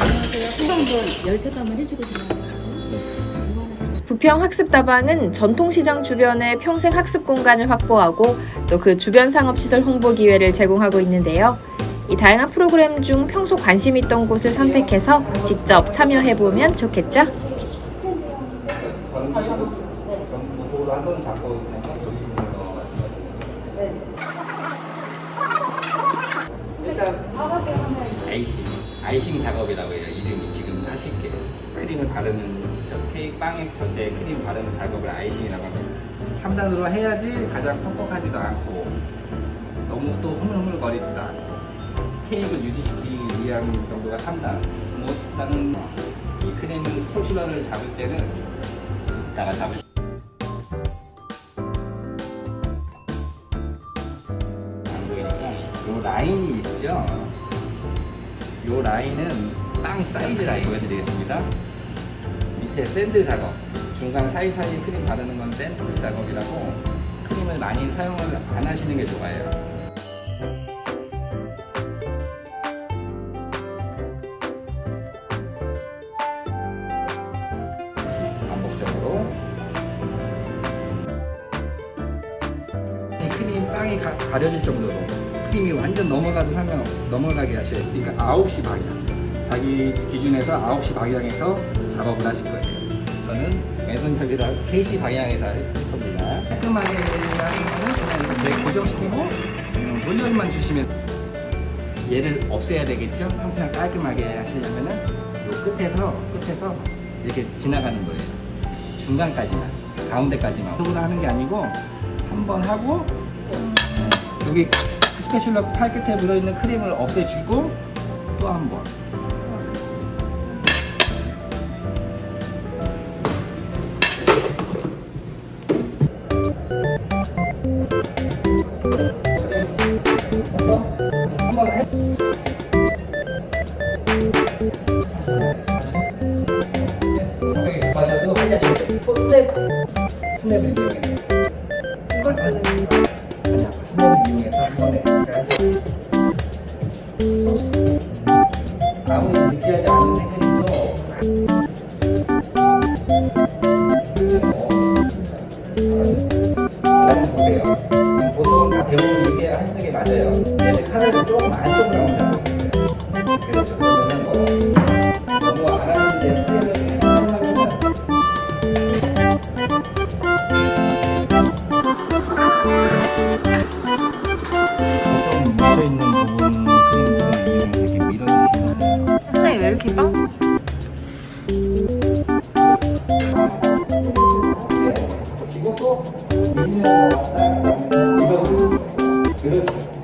안녕하세요. 부평 학습다방은 전통시장 주변에 평생 학습 공간을 확보하고 또 그 주변 상업시설 홍보 기회를 제공하고 있는데요. 이 다양한 프로그램 중 평소 관심 있던 곳을 선택해서 직접 참여해보면 좋겠죠? 일단 아이싱, 아이싱 작업이라고 해요. 이름이 지금 하실 게 크림을 바르는 저 케이크 빵에 전체에 크림 바르는 작업을 아이싱이라고 하면 3단으로 해야지 가장 퍽퍽하지도 않고 너무 또 흐물흐물거리지도 않고 케이크를 유지시키기 위한 정도가 3단. 뭐 다른 이 크림 포슐러를 잡을 때는 이따가 잡으시. 안 보이니까 요 라인이 있죠. 요 라인은 빵 사이즈 라인 보여드리겠습니다. 밑에 샌드 작업, 중간 사이사이 크림 바르는 건 샌드 작업이라고 크림을 많이 사용을 안 하시는 게 좋아요. 반복적으로 이 크림 빵이 가, 가려질 정도로 크림이 완전 넘어가도 상관없어 넘어가게 하셔야 돼요 그러니까 9시 방향 자기 기준에서 9시 방향에서 작업을 하실 거예요. 저는 왼손잡이라 3시 방향에서 할 겁니다. 깔끔하게 하는 거는 그냥 고정시키고 돌려만 주시면 얘를 없애야 되겠죠? 한편 깔끔하게 하시려면 은 요 끝에서 끝에서 이렇게 지나가는 거예요. 중간까지만 가운데까지만. 속으로 하는 게 아니고 한 번 하고 네, 여기 스패츌러 팔 끝에 묻어있는 크림을 없애주고 또 한번 한번 성격이 급하셔도 빨리 돼요 스냅 스냅을 이용해서 이걸 쓰는 이용해서 한 번에 아무리 느끼하지 않은 테크닉도 잘 보세요 보통 다 대부분 이게 게 맞아요 근데 카드를 조금 안쪽으로 나오잖아요 그렇죠 좀 묻혀있는 부분 크림들을 이렇게 밀어주시면 선생님 왜 이렇게 빵? 이것도 이거 그렇죠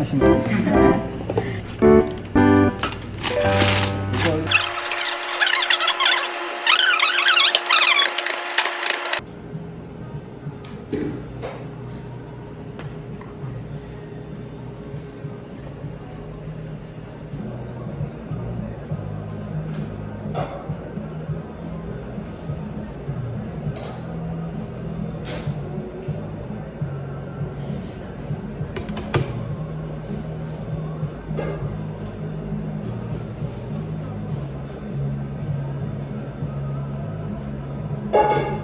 안 됩니다. 음.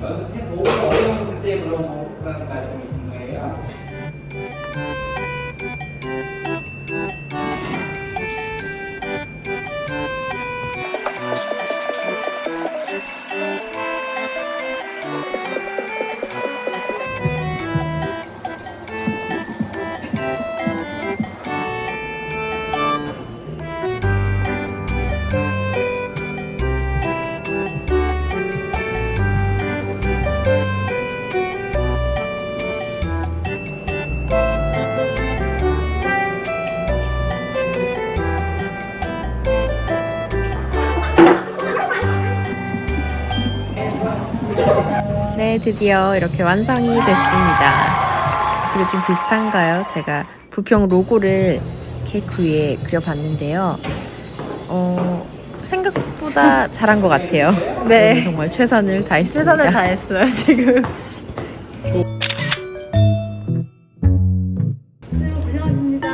그래서 태도 어려운 때 그런 말씀이 네, 드디어 이렇게 완성이 됐습니다. 이거 좀 비슷한가요? 제가 부평 로고를 케이크 위에 그려봤는데요. 어, 생각보다 잘한 것 같아요. 네. 정말 최선을 다했습니다. 최선을 다했어요 지금.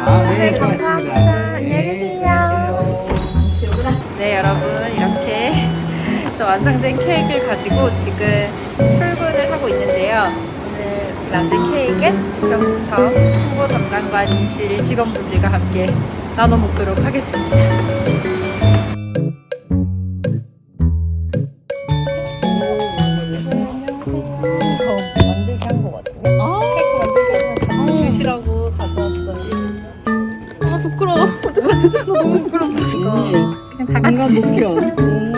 아, 네, 수고하셨습니다. 안녕히 계세요. 네, 여러분 이렇게 또 완성된 케이크를 가지고 지금 만든 그럼 저 홍보 담당과 진실 직원분들과 함께 나눠 먹도록 하겠습니다. 아 부끄러워. 어떡하지? 나 너무 부끄러워. 그냥 다 같이. 뭔가 목표.